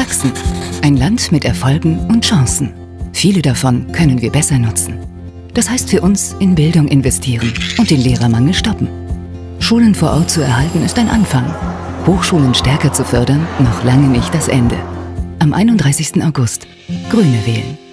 Sachsen. Ein Land mit Erfolgen und Chancen. Viele davon können wir besser nutzen. Das heißt für uns in Bildung investieren und den Lehrermangel stoppen. Schulen vor Ort zu erhalten ist ein Anfang. Hochschulen stärker zu fördern, noch lange nicht das Ende. Am 31. August. Grüne wählen.